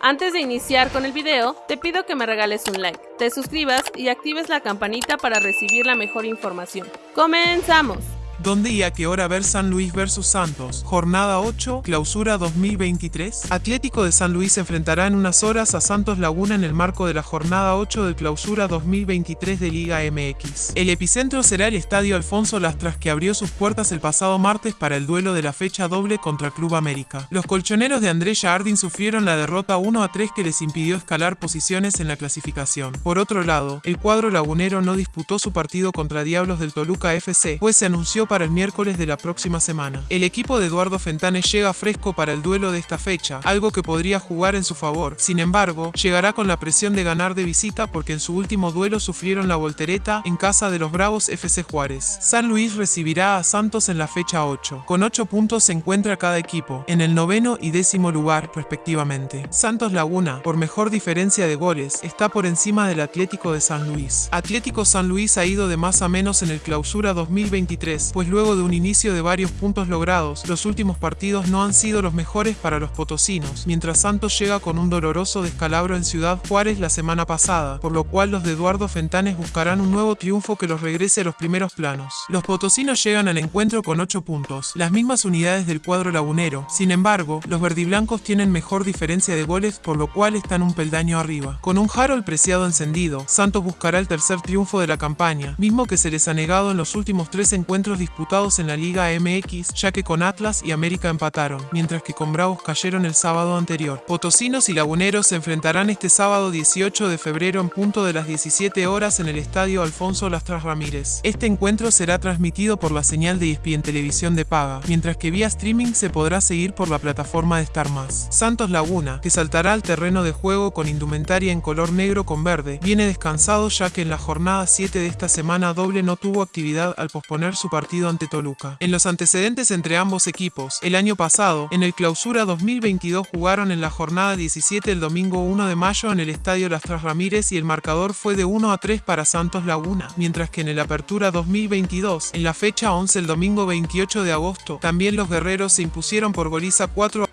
Antes de iniciar con el video, te pido que me regales un like, te suscribas y actives la campanita para recibir la mejor información. ¡Comenzamos! ¿Dónde y a qué hora ver San Luis vs Santos? Jornada 8, clausura 2023. Atlético de San Luis enfrentará en unas horas a Santos Laguna en el marco de la jornada 8 de clausura 2023 de Liga MX. El epicentro será el Estadio Alfonso Lastras que abrió sus puertas el pasado martes para el duelo de la fecha doble contra Club América. Los colchoneros de Andrés Jardín sufrieron la derrota 1 a 3 que les impidió escalar posiciones en la clasificación. Por otro lado, el cuadro lagunero no disputó su partido contra Diablos del Toluca FC, pues se anunció para el miércoles de la próxima semana. El equipo de Eduardo Fentanes llega fresco para el duelo de esta fecha, algo que podría jugar en su favor. Sin embargo, llegará con la presión de ganar de visita porque en su último duelo sufrieron la voltereta en casa de los Bravos FC Juárez. San Luis recibirá a Santos en la fecha 8. Con 8 puntos se encuentra cada equipo, en el noveno y décimo lugar respectivamente. Santos Laguna, por mejor diferencia de goles, está por encima del Atlético de San Luis. Atlético San Luis ha ido de más a menos en el clausura 2023, pues luego de un inicio de varios puntos logrados, los últimos partidos no han sido los mejores para los potosinos, mientras Santos llega con un doloroso descalabro en Ciudad Juárez la semana pasada, por lo cual los de Eduardo Fentanes buscarán un nuevo triunfo que los regrese a los primeros planos. Los potosinos llegan al encuentro con 8 puntos, las mismas unidades del cuadro lagunero, sin embargo, los verdiblancos tienen mejor diferencia de goles por lo cual están un peldaño arriba. Con un Harold preciado encendido, Santos buscará el tercer triunfo de la campaña, mismo que se les ha negado en los últimos tres encuentros disputados en la Liga MX, ya que con Atlas y América empataron, mientras que con Bravos cayeron el sábado anterior. Potosinos y Laguneros se enfrentarán este sábado 18 de febrero en punto de las 17 horas en el Estadio Alfonso Lastras Ramírez. Este encuentro será transmitido por la señal de ESPN Televisión de paga, mientras que vía streaming se podrá seguir por la plataforma de Star Más. Santos Laguna, que saltará al terreno de juego con indumentaria en color negro con verde, viene descansado ya que en la jornada 7 de esta semana doble no tuvo actividad al posponer su partido ante Toluca. En los antecedentes entre ambos equipos, el año pasado, en el clausura 2022 jugaron en la jornada 17 el domingo 1 de mayo en el estadio Lastras Ramírez y el marcador fue de 1 a 3 para Santos Laguna, mientras que en el apertura 2022, en la fecha 11 el domingo 28 de agosto, también los guerreros se impusieron por goliza 4 a